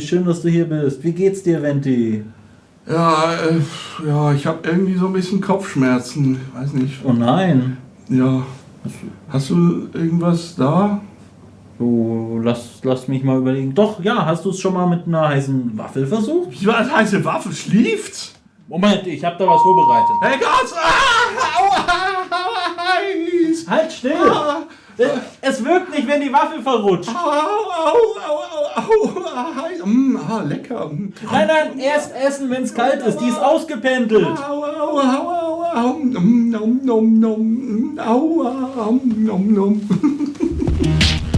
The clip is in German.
schön, dass du hier bist. Wie geht's dir, Venti? Ja, äh, ja, ich habe irgendwie so ein bisschen Kopfschmerzen. Ich weiß nicht. Oh nein. Ja. Hast du irgendwas da? So, lass, lass mich mal überlegen. Doch, ja, hast du es schon mal mit einer heißen Waffel versucht? Wie war das heiße Waffe? Schlieft? Moment, ich habe da was vorbereitet. Hey Gott! Ah, aua, aua, heiß! Halt still! Ah, Es wirkt nicht, wenn die Waffel verrutscht. au, au, au, au, au, heiß. Mm, ah, lecker. Mm. Nein, nein, erst essen, wenn es kalt ist. Die ist ausgependelt. Au, au, au, au, au, mm, nom, nom, nom, mm, aua, nom, nom, nom.